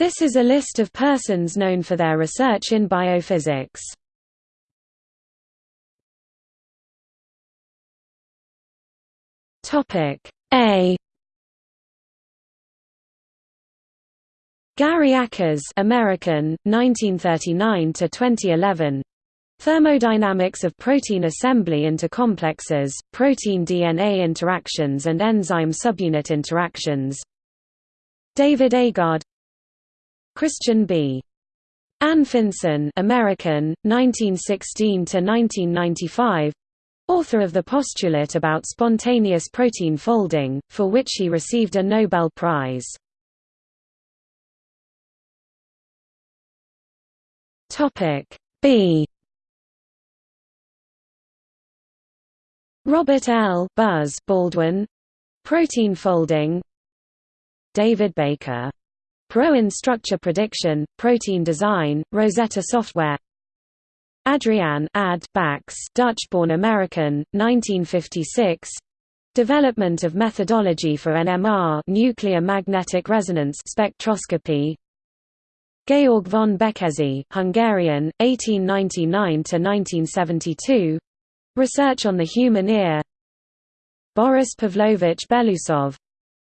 This is a list of persons known for their research in biophysics. Topic A Gary Ackers American, 1939 to 2011. Thermodynamics of protein assembly into complexes, protein-DNA interactions and enzyme subunit interactions David Agard Christian B. Anfinsen American, 1916 to 1995, author of the postulate about spontaneous protein folding, for which he received a Nobel Prize. Topic B Robert L. Buzz Baldwin Protein folding David Baker Protein Structure Prediction, Protein Design, Rosetta Software. Adriaan Ad Bax Dutch-born American, 1956 Development of methodology for NMR nuclear magnetic resonance spectroscopy. Georg von Békésy Hungarian, 1899–1972 Research on the human ear. Boris Pavlovich Belousov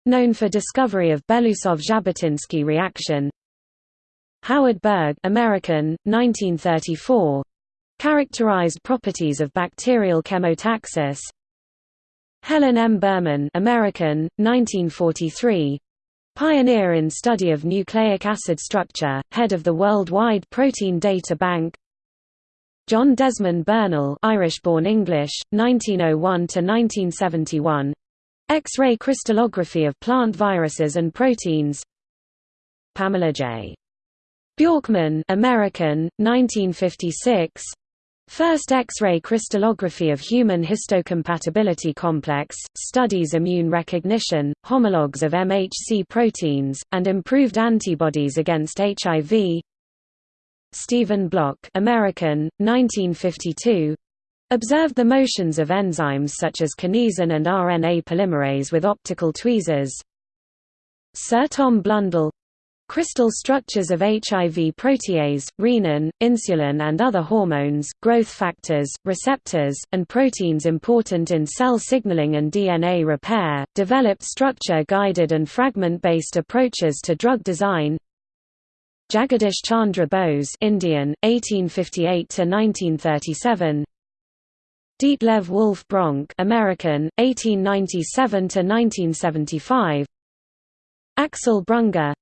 known for discovery of Belousov-Zhabotinsky reaction. Howard Berg American, 1934 characterized properties of bacterial chemotaxis. Helen M. Berman American, 1943 pioneer in study of nucleic acid structure, head of the Worldwide Protein Data Bank. John Desmond Bernal Irish-born English, 1901–1971 X-ray crystallography of plant viruses and proteins. Pamela J. Bjorkman American, 1956 First X-ray crystallography of human histocompatibility complex, studies immune recognition, homologs of MHC proteins, and improved antibodies against HIV Steven Block American, 1952 Observed the motions of enzymes such as kinesin and RNA polymerase with optical tweezers. Sir Tom Blundell. Crystal structures of HIV protease, renin, insulin and other hormones, growth factors, receptors, and proteins important in cell signaling and DNA repair, developed structure-guided and fragment-based approaches to drug design. Jagadish Chandra Bose Indian, 1858–1937 Detlev Wolf Bronk American, 1897–1975 Axel Brunger.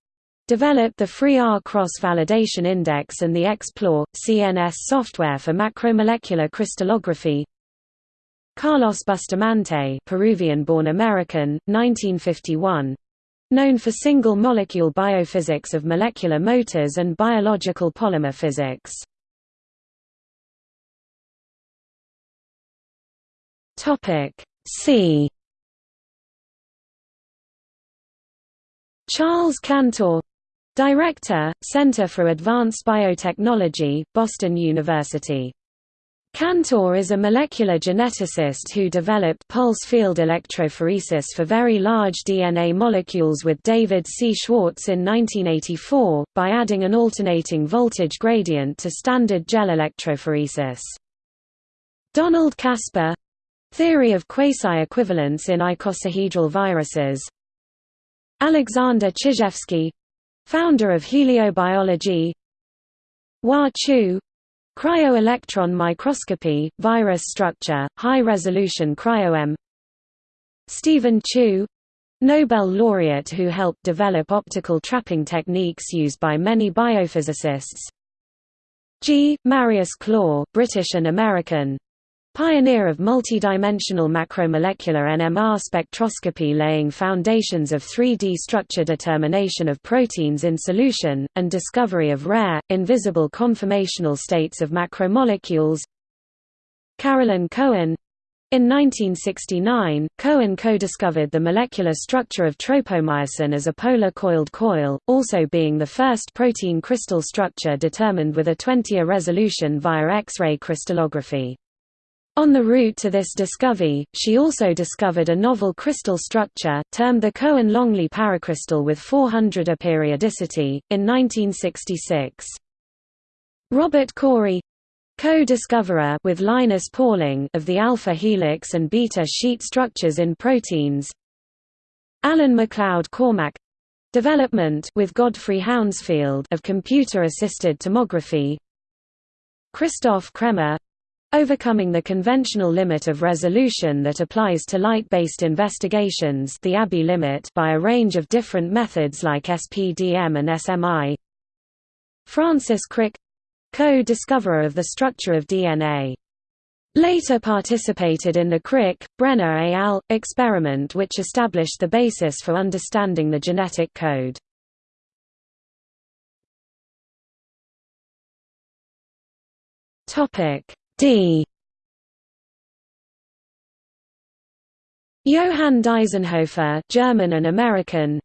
Developed the FreeR cross-validation index and the XPLOR, CNS software for macromolecular crystallography. Carlos Bustamante Peruvian-born American, 1951 known for single-molecule biophysics of molecular motors and biological polymer physics Topic C Charles Cantor Director, Center for Advanced Biotechnology, Boston University. Cantor is a molecular geneticist who developed pulse field electrophoresis for very large DNA molecules with David C. Schwartz in 1984, by adding an alternating voltage gradient to standard gel electrophoresis. Donald Caspar Theory of quasi-equivalence in icosahedral viruses. Alexander Chizhevsky founder of heliobiology. Wah Chiu Cryo-electron microscopy, virus structure, high-resolution cryo-EM Steven Chu Nobel laureate who helped develop optical trapping techniques used by many biophysicists. G. Marius Clore British and American Pioneer of multidimensional macromolecular NMR spectroscopy laying foundations of 3D structure determination of proteins in solution, and discovery of rare, invisible conformational states of macromolecules Carolyn Cohen in 1969, Cohen co-discovered the molecular structure of tropomyosin as a polar coiled coil, also being the first protein crystal structure determined with a 20A resolution via X-ray crystallography. On the route to this discovery, she also discovered a novel crystal structure, termed the Cohen-Longley paracrystal with 400 A periodicity, in 1966. Robert Corey co-discoverer with Linus Pauling of the alpha helix and beta sheet structures in proteins Alan MacLeod Cormack development with Godfrey Hounsfield of computer-assisted tomography Christoph Cremer Overcoming the conventional limit of resolution that applies to light-based investigations the Abbe limit by a range of different methods like SPDM and SMI Francis Crick co-discoverer of the structure of DNA. Later participated in the Crick, Brenner et al. experiment which established the basis for understanding the genetic code. D. Johann Deisenhofer German and American.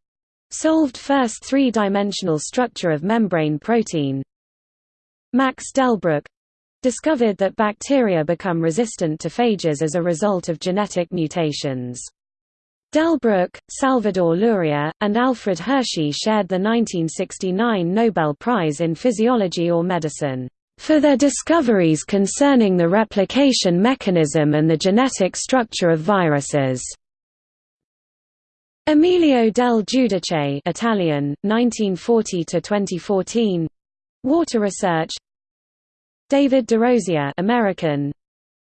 Solved first three-dimensional structure of membrane protein. Max Delbruck. Discovered that bacteria become resistant to phages as a result of genetic mutations. Delbruck, Salvador Luria, and Alfred Hershey shared the 1969 Nobel Prize in Physiology or Medicine for their discoveries concerning the replication mechanism and the genetic structure of viruses. Emilio del Giudice Italian, 1940–2014 Water research. David DeRosier American.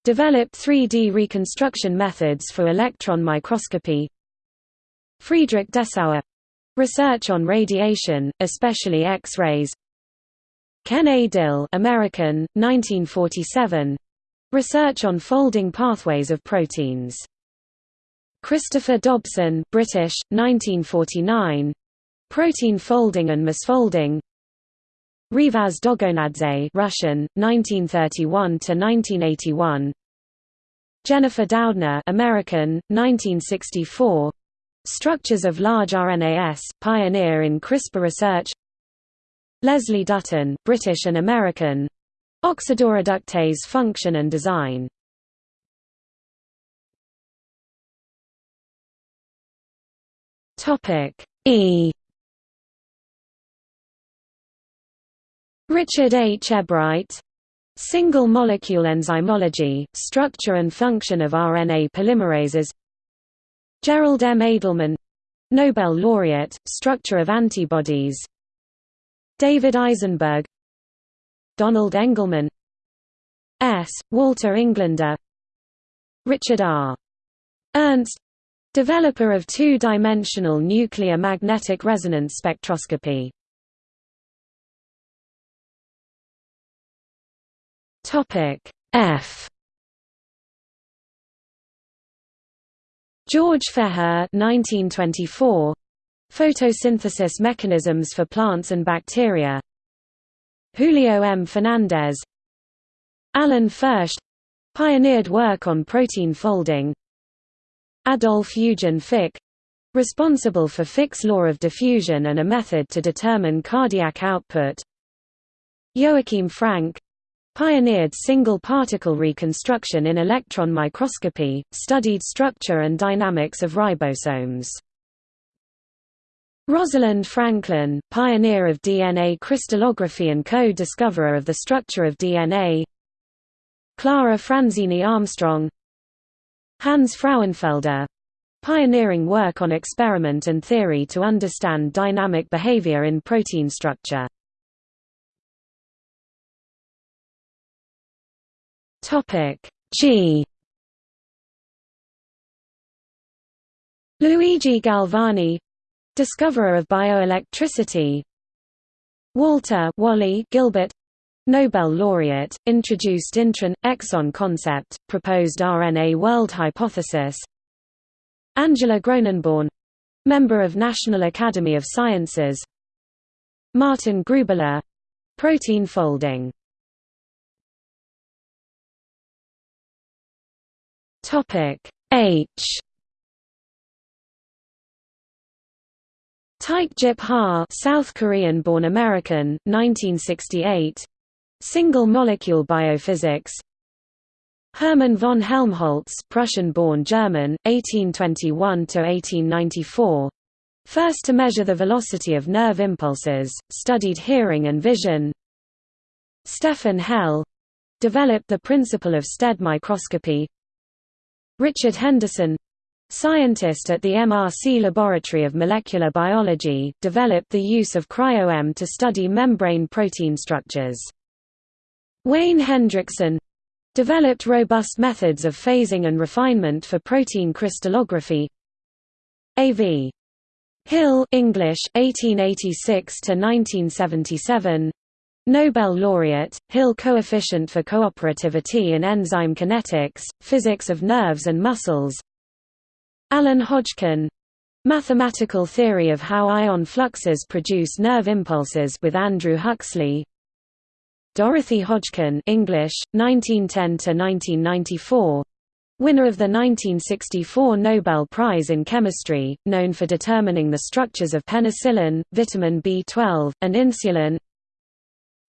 Developed 3D reconstruction methods for electron microscopy. Friedrich Dessauer. Research on radiation, especially X-rays Ken A. Dill American, 1947 research on folding pathways of proteins. Christopher Dobson British, 1949 protein folding and misfolding Revaz Dogonadze Russian, 1931–1981 Jennifer Doudna American, 1964 Structures of large RNAs, pioneer in CRISPR research Leslie Dutton British and American. Oxidoreductase function and design. E. Richard H. Ebright. Single molecule enzymology, structure and function of RNA polymerases. Gerald M. Edelman. Nobel laureate, structure of antibodies David Eisenberg Donald Engelman S. Walter Englander Richard R. Ernst developer of two-dimensional nuclear magnetic resonance spectroscopy F George Feher 1924 Photosynthesis mechanisms for plants and bacteria. Julio M. Fernandez. Alan Fersht. Pioneered work on protein folding. Adolf Eugen Fick. Responsible for Fick's law of diffusion and a method to determine cardiac output. Joachim Frank. Pioneered single-particle reconstruction in electron microscopy, studied structure and dynamics of ribosomes. Rosalind Franklin, pioneer of DNA crystallography and co-discoverer of the structure of DNA Clara Franzini Armstrong. Hans Frauenfelder. Pioneering work on experiment and theory to understand dynamic behavior in protein structure. G. Luigi Galvani discoverer of bioelectricity Walter Wally Gilbert Nobel laureate, introduced intron exon concept, proposed RNA world hypothesis. Angela Gronenborn, member of National Academy of Sciences. Martin Gruebele, protein folding. Topic Taek-jip Ha South Korean-born American, 1968 Single molecule biophysics. Hermann von Helmholtz, Prussian-born German, 1821 to 1894. First to measure the velocity of nerve impulses, studied hearing and vision. Stefan Hell. Developed the principle of STED microscopy. Richard Henderson scientist at the MRC Laboratory of Molecular Biology, developed the use of cryo-EM to study membrane protein structures. Wayne Hendrickson developed robust methods of phasing and refinement for protein crystallography. A.V. Hill English 1886 to 1977 Nobel laureate Hill coefficient for cooperativity in enzyme kinetics physics of nerves and muscles Alan Hodgkin Mathematical theory of how ion fluxes produce nerve impulses with Andrew Huxley Dorothy Hodgkin English 1910 to 1994 Winner of the 1964 Nobel Prize in Chemistry, known for determining the structures of penicillin, vitamin B12, and insulin.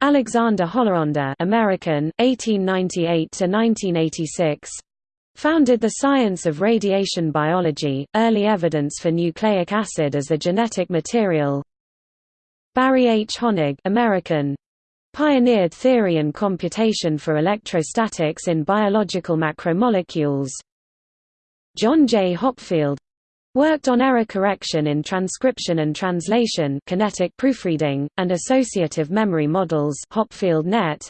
Alexander Hollaender, American, 1898 to 1986. Founded the science of radiation biology, early evidence for nucleic acid as a genetic material. Barry H. Honig American, Pioneered theory and computation for electrostatics in biological macromolecules. John J. Hopfield worked on error correction in transcription and translation kinetic proofreading, and associative memory models Hopfield Net.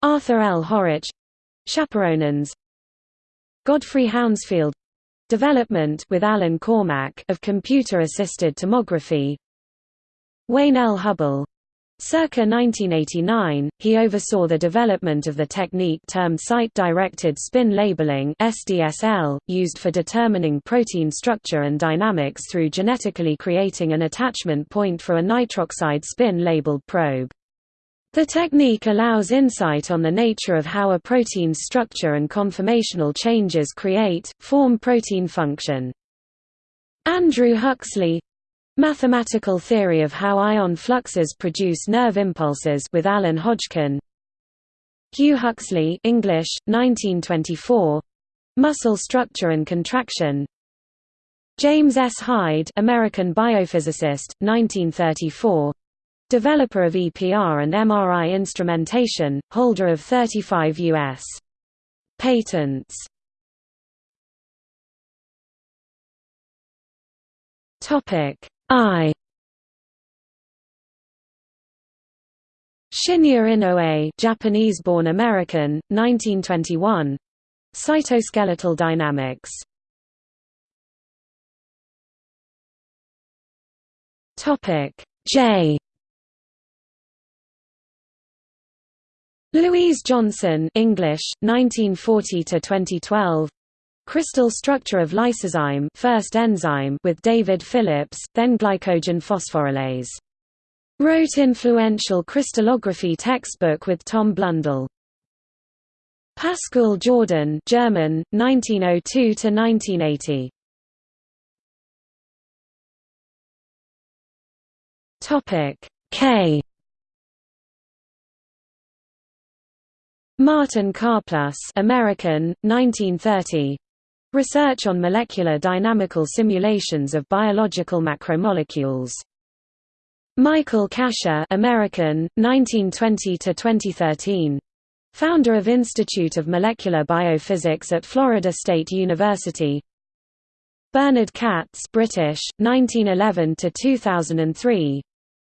Arthur L. Horwich Chaperonins Godfrey Hounsfield development with Alan Cormack of computer-assisted tomography Wayne L. Hubbell Circa 1989, he oversaw the development of the technique termed site-directed spin labeling (SDSL), used for determining protein structure and dynamics through genetically creating an attachment point for a nitroxide spin-labeled probe. The technique allows insight on the nature of how a protein's structure and conformational changes create, form protein function. Andrew Huxley Mathematical theory of how ion fluxes produce nerve impulses with Alan Hodgkin. Hugh Huxley, English, 1924. Muscle structure and contraction. James S. Hyde, American biophysicist, 1934. Developer of EPR and MRI instrumentation, holder of 35 U.S. patents. Topic I Shinya Inoue, Japanese-born American, 1921. Cytoskeletal dynamics. Topic J. Louise Johnson, English, 1940 to 2012. Crystal structure of lysozyme first enzyme with David Phillips, then glycogen phosphorylase. Wrote influential crystallography textbook with Tom Blundell. Pascal Jordan German, 1902–1980 K Martin Karplus American, 1930 Research on molecular dynamical simulations of biological macromolecules. Michael Kasha American, 1920–2013. Founder of Institute of Molecular Biophysics at Florida State University. Bernard Katz British, 1911–2003.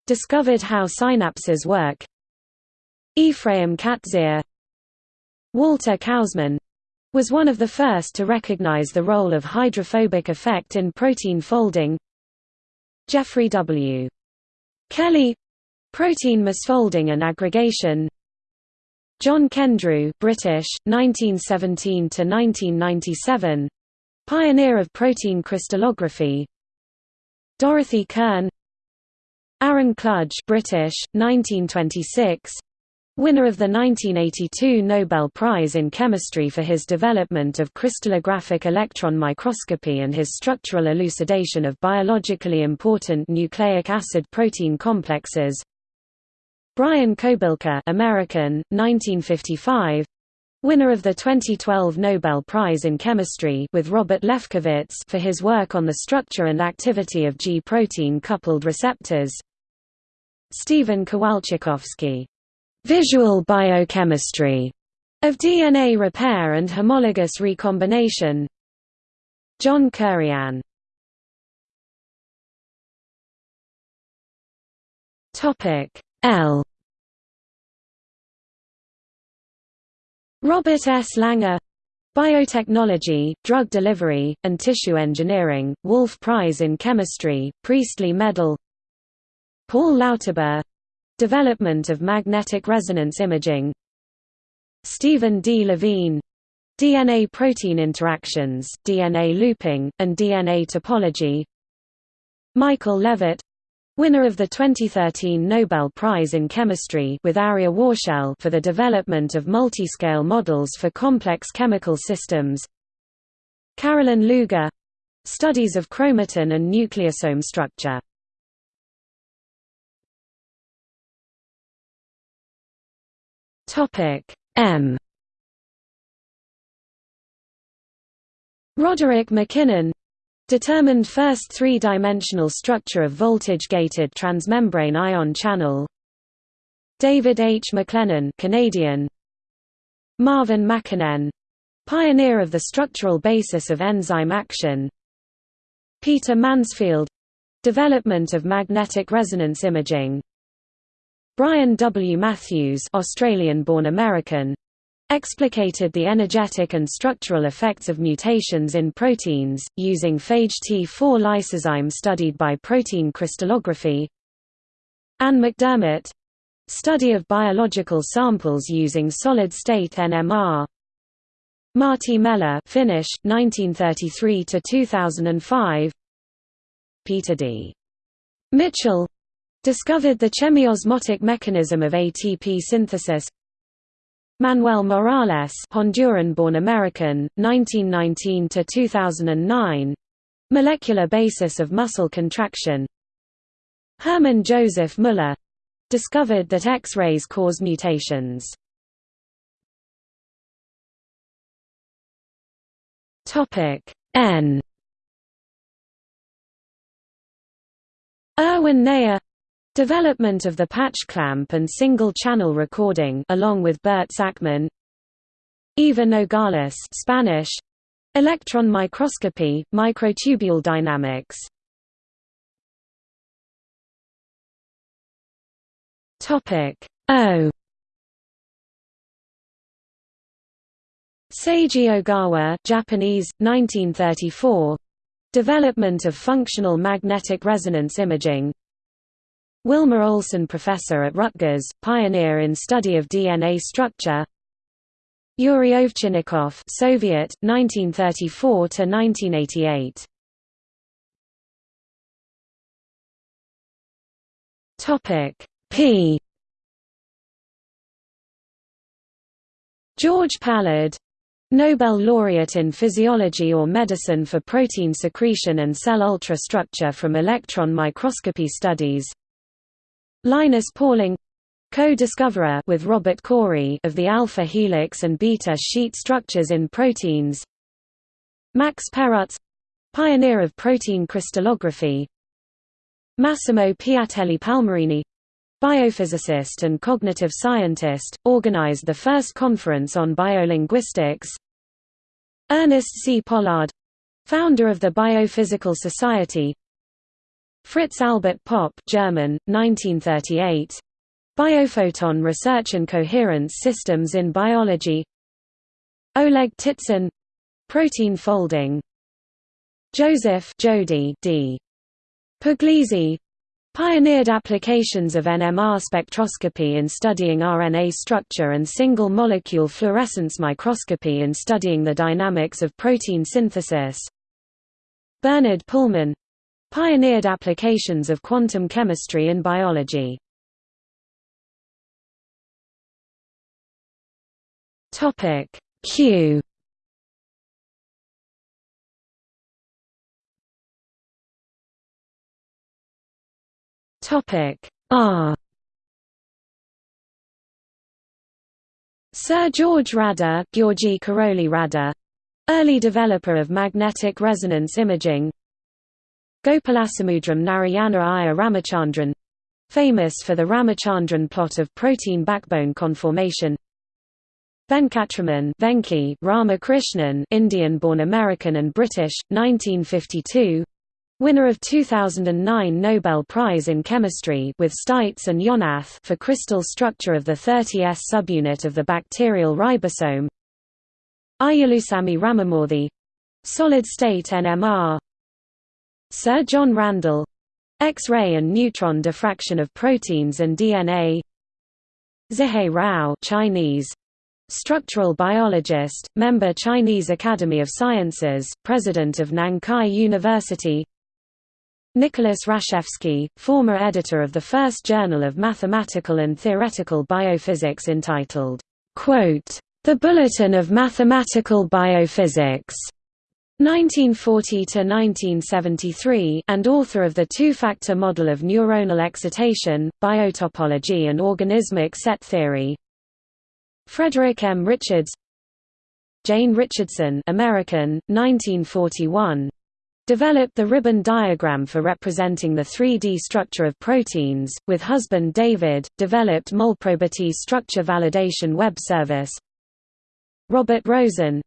Discovered how synapses work. Ephraim Katzir Walter Kauzmann was one of the first to recognize the role of hydrophobic effect in protein folding. Jeffrey W. Kelly Protein misfolding and aggregation. John Kendrew British, 1917–1997 Pioneer of protein crystallography. Dorothy Kern Aaron Klug British, 1926 Winner of the 1982 Nobel Prize in Chemistry for his development of crystallographic electron microscopy and his structural elucidation of biologically important nucleic acid protein complexes. Brian Kobilka American, 1955 winner of the 2012 Nobel Prize in Chemistry with Robert Lefkowitz for his work on the structure and activity of G-protein coupled receptors. Stephen Kowalczykowski, "'Visual Biochemistry' of DNA repair and homologous recombination. John Kuriyan L. Robert S. Langer Biotechnology, Drug Delivery, and Tissue Engineering, Wolf Prize in Chemistry, Priestley Medal. Paul Lauterbur Development of Magnetic Resonance Imaging. Stephen D. Levene. DNA-protein interactions, DNA looping, and DNA topology. Michael Levitt. Winner of the 2013 Nobel Prize in Chemistry with Arieh Warshel for the development of multiscale models for complex chemical systems. Karolin Luger. Studies of chromatin and nucleosome structure M. Roderick MacKinnon Determined first three-dimensional structure of voltage-gated transmembrane ion channel. David H. MacLennan Canadian. Marvin Makinen Pioneer of the structural basis of enzyme action. Peter Mansfield. Development of magnetic resonance imaging Brian W. Matthews Australian-born American explicated the energetic and structural effects of mutations in proteins, using phage T4 lysozyme studied by protein crystallography Anne McDermott study of biological samples using solid-state NMR Marty Meller Finnish, 1933–2005 Peter D. Mitchell discovered the chemiosmotic mechanism of ATP synthesis. Manuel Morales Honduran-born American, 1919 to 2009 molecular basis of muscle contraction. Hermann Joseph Müller. Discovered that X-rays cause mutations. Topic N. Erwin Neher Development of the patch clamp and single-channel recording along with Bert Sakmann Eva Nogales Spanish. Electron microscopy, microtubule dynamics. Topic O. Seiji Ogawa Japanese 1934 Development of functional magnetic resonance imaging Wilma Olson Professor at Rutgers, pioneer in study of DNA structure. Yuri Ovchinnikov Soviet, 1934–1988 P. George Palade Nobel laureate in physiology or medicine for protein secretion and cell ultrastructure from electron microscopy studies Linus Pauling co-discoverer with Robert Corey of the alpha helix and beta sheet structures in proteins. Max Perutz pioneer of protein crystallography. Massimo Piattelli Palmarini biophysicist and cognitive scientist, organized the first conference on biolinguistics. Ernest C. Pollard founder of the Biophysical Society Fritz Albert Popp German, 1938. Biophoton Research and Coherence Systems in Biology. Oleg Ptitsyn Protein folding. Joseph Jody D. Puglisi. Pioneered applications of NMR spectroscopy in studying RNA structure and single-molecule fluorescence microscopy in studying the dynamics of protein synthesis. Bernard Pullman Pioneered applications of quantum chemistry in biology. Topic Q Topic R Sir George Radda, Georgi Karoli Radda, early developer of magnetic resonance imaging. Gopalasamudram Narayana Iyer Ramachandran, famous for the Ramachandran plot of protein backbone conformation. Venkatraman Venki Ramakrishnan Indian-born American and British, 1952 Winner of 2009 Nobel Prize in Chemistry with Steitz and Yonath for crystal structure of the 30S subunit of the bacterial ribosome. Ayyalusamy Ramamoorthy solid-state NMR. Sir John Randall X-ray and neutron diffraction of proteins and DNA. Zihe Rao Chinese Structural biologist, member Chinese Academy of Sciences, president of Nankai University Nicholas Rashevsky, former editor of the first journal of mathematical and theoretical biophysics entitled, The Bulletin of Mathematical Biophysics, 1940–1973 and author of the two-factor model of neuronal excitation, biotopology and organismic set theory Frederick M. Richards Jane Richardson American, 1941 developed the ribbon diagram for representing the 3D structure of proteins, with husband David, developed Molprobity structure validation web service. Robert Rosen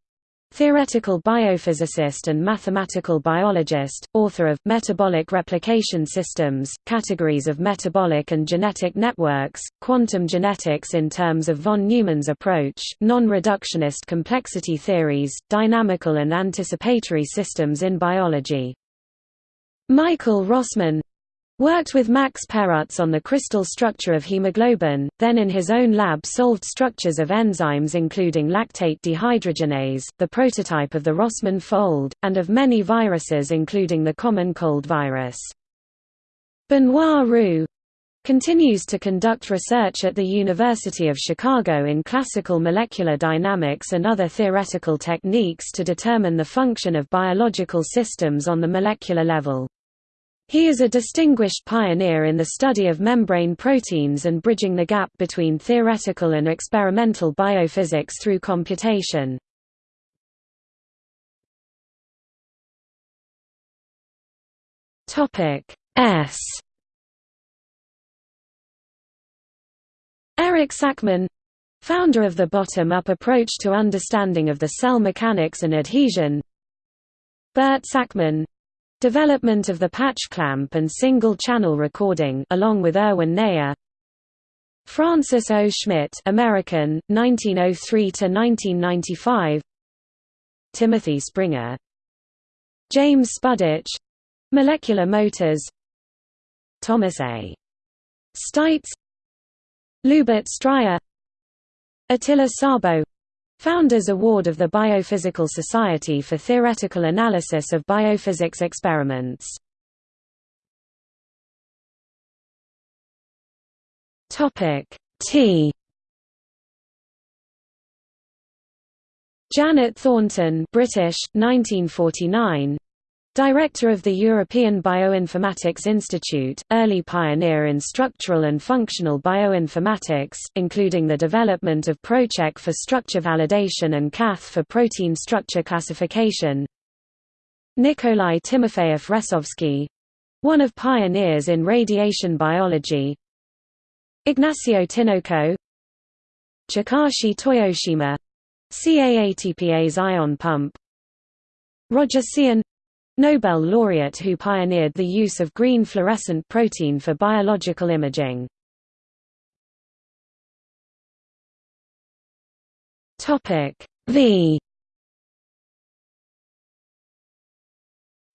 Theoretical biophysicist and mathematical biologist, author of Metabolic Replication Systems, Categories of Metabolic and Genetic Networks, Quantum Genetics in terms of von Neumann's approach, Non-reductionist complexity theories, Dynamical and anticipatory systems in biology. Michael Rossmann Worked with Max Perutz on the crystal structure of hemoglobin, then in his own lab solved structures of enzymes including lactate dehydrogenase, the prototype of the Rossmann fold, and of many viruses including the common cold virus. Benoit Roux continues to conduct research at the University of Chicago in classical molecular dynamics and other theoretical techniques to determine the function of biological systems on the molecular level. He is a distinguished pioneer in the study of membrane proteins and bridging the gap between theoretical and experimental biophysics through computation. S Erich Sackmann founder of the bottom-up approach to understanding of the cell mechanics and adhesion Bert Sakmann Development of the patch clamp and single-channel recording along with Erwin Neher Francis O. Schmitt American, 1903–1995 Timothy Springer. James Spudich. Molecular motors. Thomas A. Steitz. Lubert Stryer. Attila Szabo Founders Award of the Biophysical Society for Theoretical Analysis of Biophysics Experiments. Topic T. Janet Thornton, British, 1949. Director of the European Bioinformatics Institute, early pioneer in structural and functional bioinformatics, including the development of ProCheck for structure validation and CATH for protein structure classification. Nikolai Timofeyev-Resovsky one of pioneers in radiation biology. Ignacio Tinoco Chikashi Toyoshima CAATPA's ion pump Roger Tsien Nobel laureate who pioneered the use of green fluorescent protein for biological imaging. V.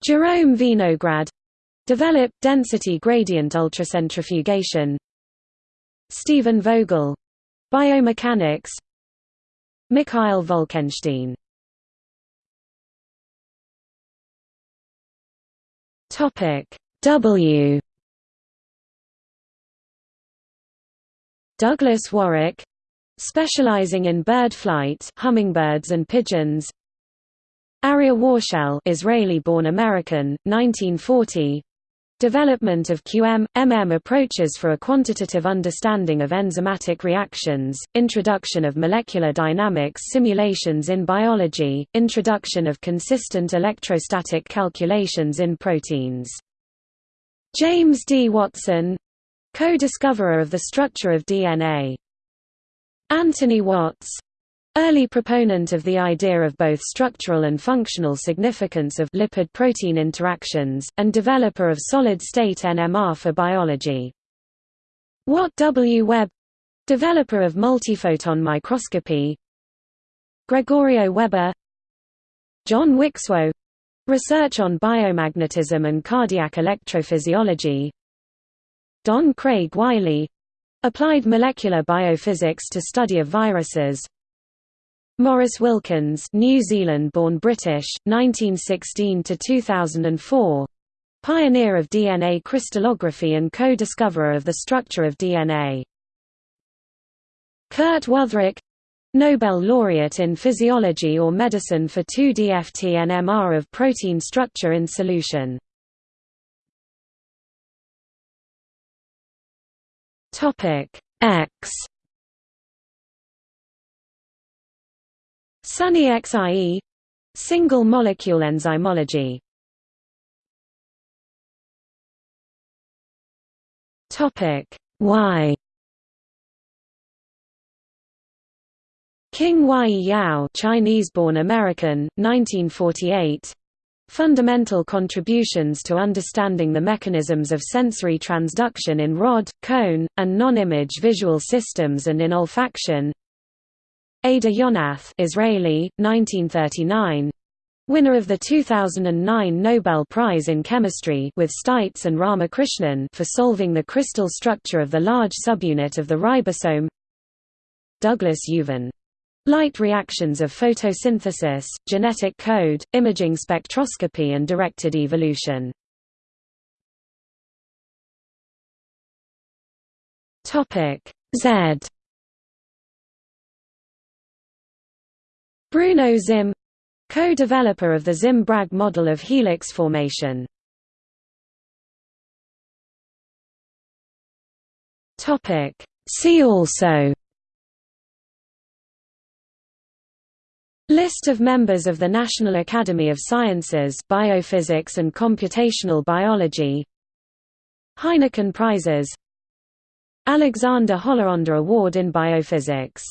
Jerome Vinograd. Developed density gradient ultracentrifugation. Stephen Vogel. Biomechanics. Mikhail Wolkenstein Topic W Douglas Warrick specializing in bird flight, hummingbirds and pigeons. Arieh Warshel, Israeli-born American, 1940. Development of QM, MM approaches for a quantitative understanding of enzymatic reactions, introduction of molecular dynamics simulations in biology, introduction of consistent electrostatic calculations in proteins. James D. Watson co-discoverer of the structure of DNA. Anthony Watts Early proponent of the idea of both structural and functional significance of lipid-protein interactions, and developer of solid-state NMR for biology. Watt W. Webb developer of multiphoton microscopy Gregorio Weber John Wikswo research on biomagnetism and cardiac electrophysiology Don Craig Wiley applied molecular biophysics to study of viruses Maurice Wilkins, New Zealand-born British, 1916 to 2004. Pioneer of DNA crystallography and co-discoverer of the structure of DNA. Kurt Wüthrich Nobel laureate in physiology or medicine for 2D-FT NMR of protein structure in solution. Topic X Sunney Xie single molecule enzymology. Topic. Y. King Wai Yau Chinese-born American, 1948 Fundamental contributions to understanding the mechanisms of sensory transduction in rod, cone, and non-image visual systems and in olfaction Ada Yonath Israeli, 1939 Winner of the 2009 Nobel Prize in Chemistry with Steitz and Ramakrishnan for solving the crystal structure of the large subunit of the ribosome. Douglas Youvan Light reactions of photosynthesis, genetic code, imaging spectroscopy and directed evolution. Topic Z Bruno Zimm co-developer of the Zimm-Bragg model of helix formation. See also List of members of the National Academy of Sciences Biophysics and Computational Biology Heineken Prizes Alexander Hollaender Award in Biophysics